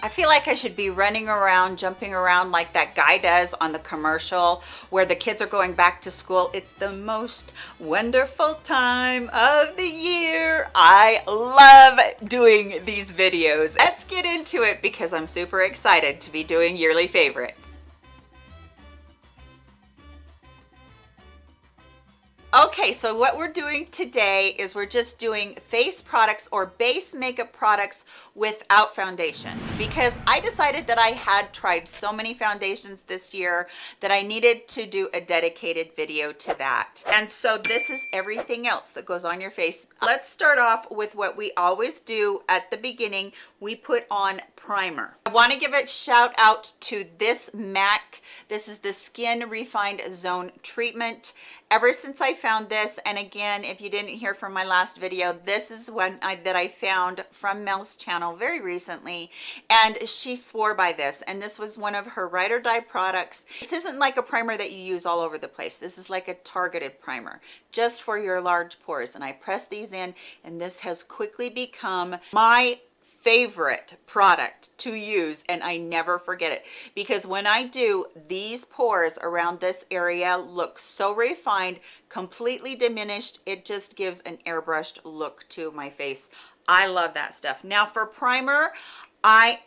I feel like I should be running around, jumping around like that guy does on the commercial where the kids are going back to school. It's the most wonderful time of the year. I love doing these videos. Let's get into it because I'm super excited to be doing yearly favorites. Okay, so what we're doing today is we're just doing face products or base makeup products without foundation because I decided that I had tried so many foundations this year that I needed to do a dedicated video to that. And so this is everything else that goes on your face. Let's start off with what we always do at the beginning. We put on primer. I want to give a shout out to this MAC. This is the Skin Refined Zone Treatment. Ever since I found this, and again, if you didn't hear from my last video, this is one I, that I found from Mel's channel very recently, and she swore by this, and this was one of her ride or die products. This isn't like a primer that you use all over the place. This is like a targeted primer just for your large pores, and I press these in, and this has quickly become my favorite product to use and I never forget it. Because when I do these pores around this area look so refined completely diminished it just gives an airbrushed look to my face. I love that stuff. Now for primer I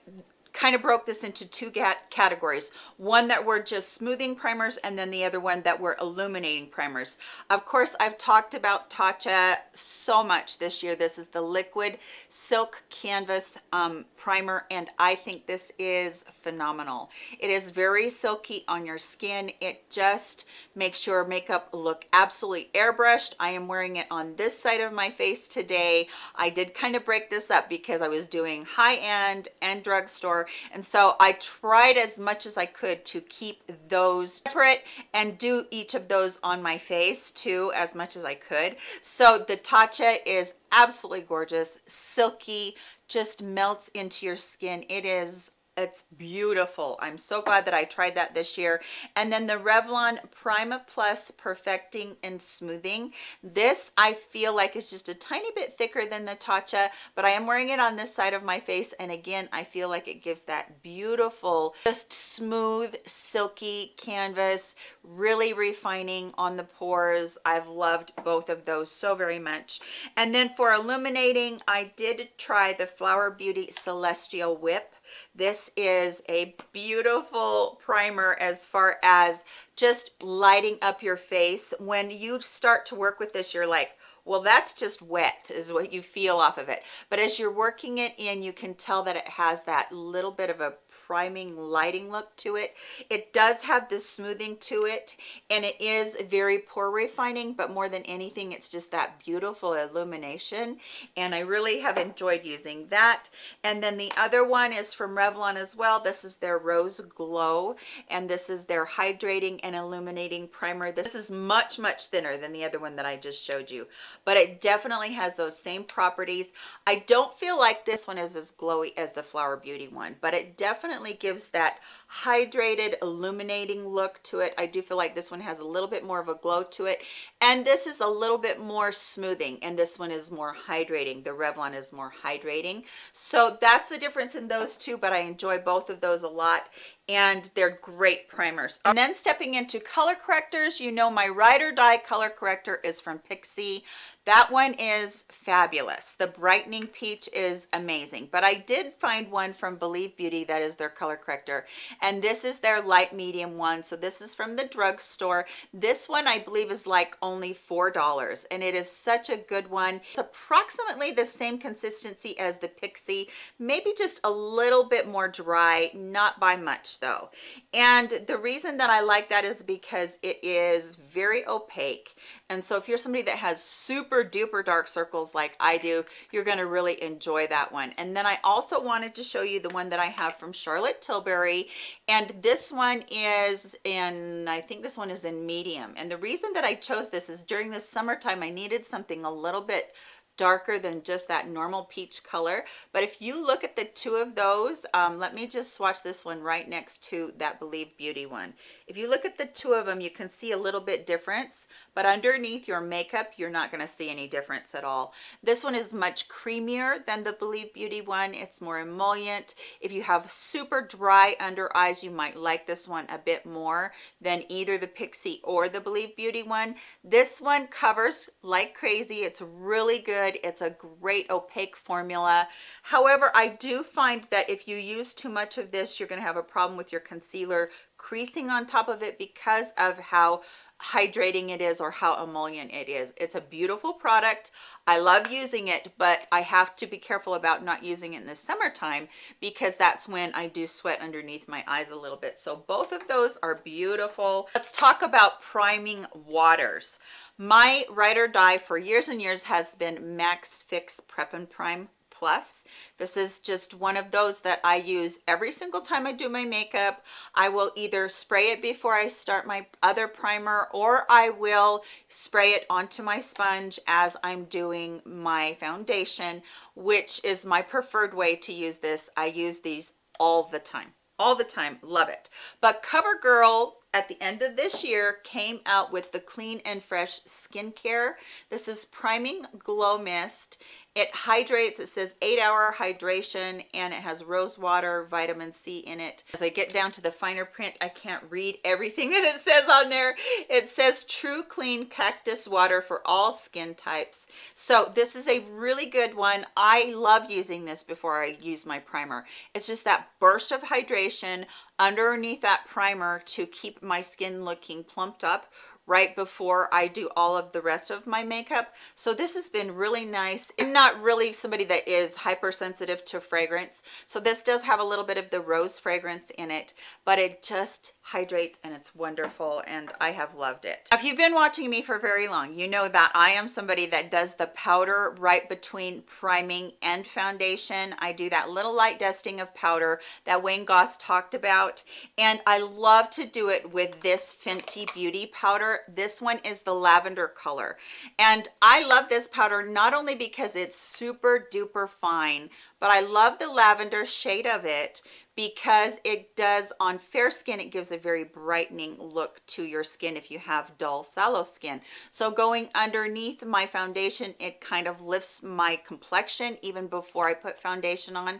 kind of broke this into two categories. One that were just smoothing primers and then the other one that were illuminating primers. Of course i've talked about tatcha so much this year. This is the liquid silk canvas um, primer and i think this is phenomenal. It is very silky on your skin. It just makes your makeup look absolutely airbrushed. I am wearing it on this side of my face today. I did kind of break this up because i was doing high-end and drugstore and so I tried as much as I could to keep those separate and do each of those on my face too as much as I could. So the Tatcha is absolutely gorgeous silky just melts into your skin. It is it's beautiful. I'm so glad that i tried that this year. And then the revlon Prime Plus perfecting and smoothing. This i feel like is just a tiny bit thicker than the tatcha but i am wearing it on this side of my face and again i feel like it gives that beautiful just smooth silky canvas really refining on the pores. I've loved both of those so very much. And then for illuminating i did try the flower beauty celestial whip. This is a beautiful primer as far as just lighting up your face. When you start to work with this you're like well that's just wet is what you feel off of it. But as you're working it in you can tell that it has that little bit of a priming lighting look to it. It does have this smoothing to it and it is very pore refining but more than anything it's just that beautiful illumination and i really have enjoyed using that. And then the other one is from revlon as well. This is their rose glow and this is their hydrating and illuminating primer. This is much much thinner than the other one that i just showed you but it definitely has those same properties. I don't feel like this one is as glowy as the flower beauty one but it definitely definitely gives that hydrated illuminating look to it. I do feel like this one has a little bit more of a glow to it. And this is a little bit more smoothing and this one is more hydrating. The revlon is more hydrating. So that's the difference in those two but i enjoy both of those a lot and they're great primers. And then stepping into color correctors you know my ride or die color corrector is from pixi that one is fabulous. The brightening peach is amazing. But i did find one from believe beauty that is their color corrector and this is their light medium one. So this is from the drugstore. This one i believe is like only four dollars and it is such a good one. It's approximately the same consistency as the pixi maybe just a little bit more dry not by much though. And the reason that i like that is because it is very opaque and so if you're somebody that has super duper dark circles like I do, you're going to really enjoy that one. And then I also wanted to show you the one that I have from Charlotte Tilbury. And this one is in, I think this one is in medium. And the reason that I chose this is during the summertime, I needed something a little bit darker than just that normal peach color but if you look at the two of those um, let me just swatch this one right next to that believe beauty one if you look at the two of them you can see a little bit difference but underneath your makeup you're not going to see any difference at all. This one is much creamier than the believe beauty one. It's more emollient. If you have super dry under eyes you might like this one a bit more than either the pixi or the believe beauty one. This one covers like crazy. It's really good. It's a great opaque formula. However i do find that if you use too much of this you're going to have a problem with your concealer creasing on top of it because of how hydrating it is or how emollient it is. It's a beautiful product. I love using it but i have to be careful about not using it in the summertime because that's when i do sweat underneath my eyes a little bit. So both of those are beautiful. Let's talk about priming waters. My ride or die for years and years has been MAC's fix prep and prime plus. This is just one of those that i use every single time i do my makeup. I will either spray it before i start my other primer or i will spray it onto my sponge as i'm doing my foundation which is my preferred way to use this. I use these all the time all the time. Love it. But covergirl at the end of this year came out with the clean and fresh skincare. This is priming glow mist it hydrates. It says eight hour hydration and it has rose water vitamin c in it. As i get down to the finer print i can't read everything that it says on there. It says true clean cactus water for all skin types. So this is a really good one. I love using this before i use my primer. It's just that burst of hydration underneath that primer to keep my skin looking plumped up right before I do all of the rest of my makeup. So this has been really nice. I'm not really somebody that is hypersensitive to fragrance. So this does have a little bit of the rose fragrance in it, but it just hydrates and it's wonderful and I have loved it. If you've been watching me for very long, you know that I am somebody that does the powder right between priming and foundation. I do that little light dusting of powder that Wayne Goss talked about and I love to do it with this Fenty Beauty powder. This one is the lavender color. And I love this powder not only because it's super duper fine but I love the lavender shade of it because it does on fair skin it gives a very brightening look to your skin if you have dull sallow skin. So going underneath my foundation it kind of lifts my complexion even before i put foundation on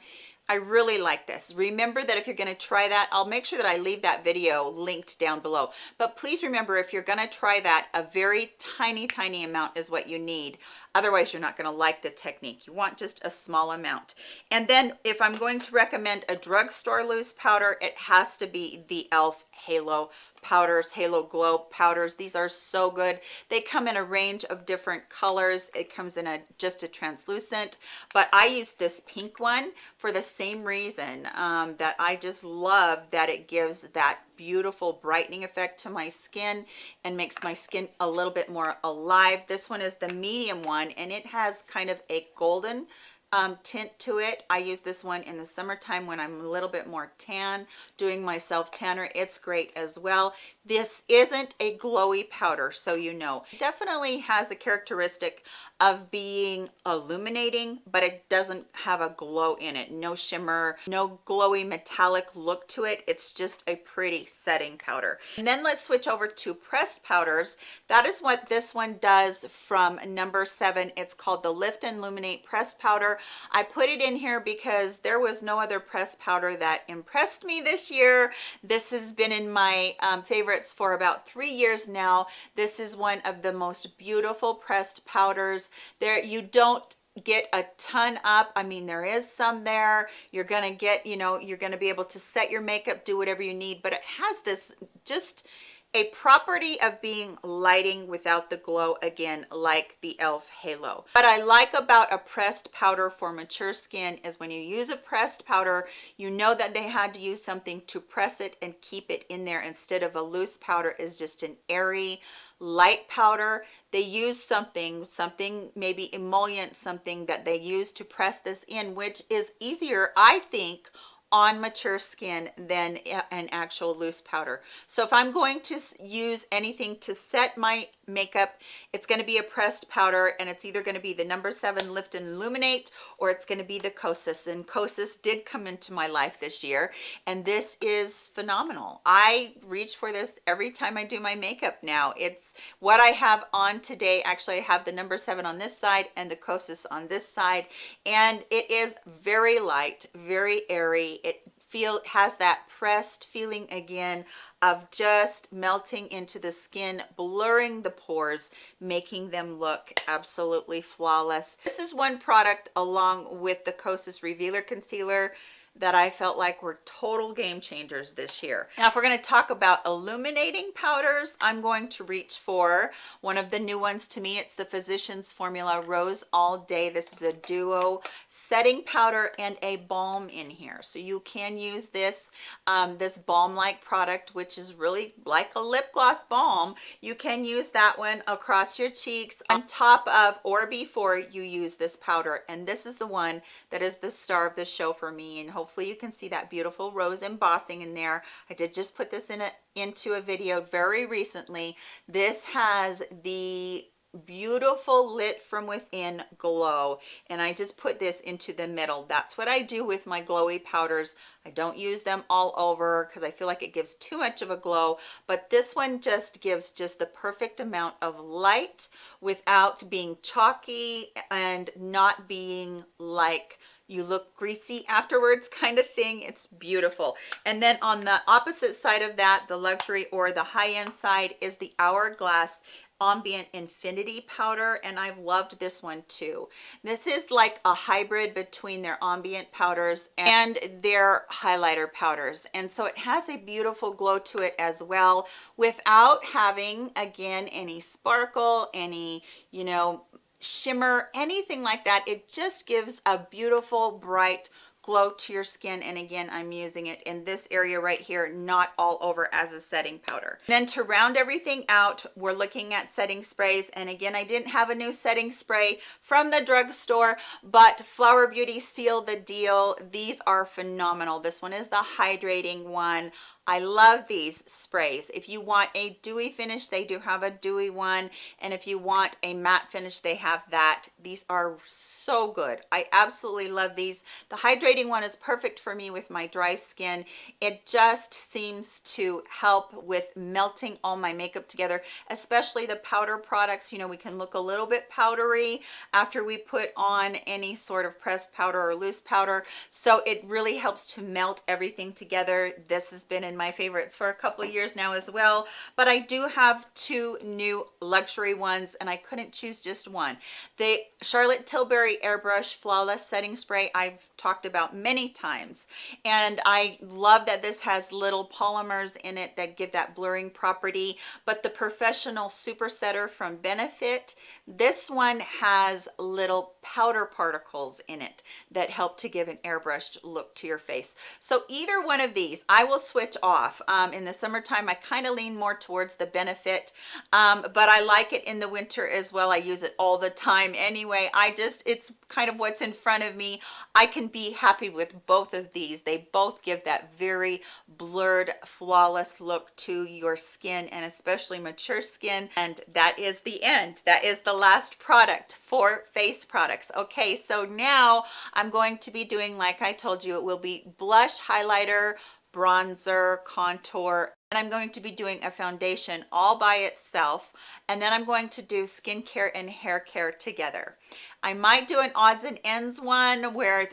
I really like this. Remember that if you're going to try that, I'll make sure that I leave that video linked down below. But please remember, if you're going to try that, a very tiny, tiny amount is what you need. Otherwise, you're not going to like the technique. You want just a small amount. And then if I'm going to recommend a drugstore loose powder, it has to be the e.l.f. Halo powders halo glow powders. These are so good. They come in a range of different colors. It comes in a just a translucent but i use this pink one for the same reason um, that i just love that it gives that beautiful brightening effect to my skin and makes my skin a little bit more alive. This one is the medium one and it has kind of a golden um, tint to it. I use this one in the summertime when I'm a little bit more tan, doing my self tanner. It's great as well. This isn't a glowy powder, so you know. It definitely has the characteristic of being illuminating, but it doesn't have a glow in it. No shimmer, no glowy metallic look to it. It's just a pretty setting powder. And then let's switch over to pressed powders. That is what this one does from number seven. It's called the Lift and Illuminate Pressed Powder. I put it in here because there was no other pressed powder that impressed me this year. This has been in my um, favorites for about three years now. This is one of the most beautiful pressed powders there you don't get a ton up i mean there is some there you're gonna get you know you're gonna be able to set your makeup do whatever you need but it has this just a property of being lighting without the glow again like the elf halo. What i like about a pressed powder for mature skin is when you use a pressed powder you know that they had to use something to press it and keep it in there instead of a loose powder is just an airy light powder. They use something something maybe emollient something that they use to press this in which is easier i think on mature skin than an actual loose powder. So if I'm going to use anything to set my makeup, it's going to be a pressed powder and it's either going to be the number seven Lift and Illuminate or it's going to be the Kosas. And Kosas did come into my life this year and this is phenomenal. I reach for this every time I do my makeup now. It's what I have on today. Actually, I have the number seven on this side and the Kosas on this side and it is very light, very airy it feel has that pressed feeling again of just melting into the skin blurring the pores making them look absolutely flawless. This is one product along with the kosas revealer concealer that I felt like were total game changers this year. Now, if we're going to talk about illuminating powders, I'm going to reach for one of the new ones to me. It's the Physicians Formula Rose All Day. This is a duo setting powder and a balm in here. So you can use this, um, this balm-like product, which is really like a lip gloss balm. You can use that one across your cheeks on top of or before you use this powder. And this is the one that is the star of the show for me and hopefully you can see that beautiful rose embossing in there. I did just put this in a into a video very recently. This has the beautiful lit from within glow and I just put this into the middle. That's what I do with my glowy powders. I don't use them all over because I feel like it gives too much of a glow but this one just gives just the perfect amount of light without being chalky and not being like you look greasy afterwards kind of thing. It's beautiful. And then on the opposite side of that the luxury or the high-end side is the hourglass ambient infinity powder and i've loved this one too. This is like a hybrid between their ambient powders and their highlighter powders. And so it has a beautiful glow to it as well without having again any sparkle any you know shimmer anything like that. It just gives a beautiful bright glow to your skin. And again i'm using it in this area right here not all over as a setting powder. Then to round everything out we're looking at setting sprays. And again i didn't have a new setting spray from the drugstore but flower beauty seal the deal. These are phenomenal. This one is the hydrating one I love these sprays. If you want a dewy finish, they do have a dewy one. And if you want a matte finish, they have that. These are so good. I absolutely love these. The hydrating one is perfect for me with my dry skin. It just seems to help with melting all my makeup together, especially the powder products. You know, we can look a little bit powdery after we put on any sort of pressed powder or loose powder. So it really helps to melt everything together. This has been in my favorites for a couple of years now as well but i do have two new luxury ones and i couldn't choose just one. The charlotte tilbury airbrush flawless setting spray i've talked about many times and i love that this has little polymers in it that give that blurring property but the POREfessional super setter from benefit this one has little powder particles in it that help to give an airbrushed look to your face. So either one of these i will switch off. Um, in the summertime i kind of lean more towards the benefit um, but i like it in the winter as well. I use it all the time anyway. I just it's kind of what's in front of me. I can be happy with both of these. They both give that very blurred flawless look to your skin and especially mature skin and that is the end. That is the last product for face products. Okay so now i'm going to be doing like i told you it will be blush highlighter bronzer, contour, and I'm going to be doing a foundation all by itself. And then I'm going to do skincare and hair care together. I might do an odds and ends one where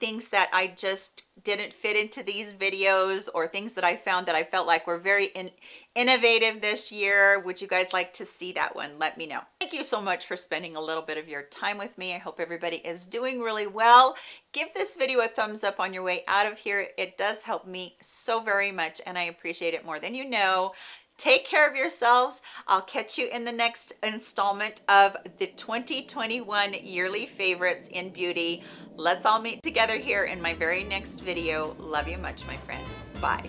things that I just didn't fit into these videos or things that I found that I felt like were very in innovative this year. Would you guys like to see that one? Let me know. Thank you so much for spending a little bit of your time with me. I hope everybody is doing really well. Give this video a thumbs up on your way out of here. It does help me so very much and I appreciate it more than you know. Take care of yourselves. I'll catch you in the next installment of the 2021 yearly favorites in beauty. Let's all meet together here in my very next video. Love you much my friends. Bye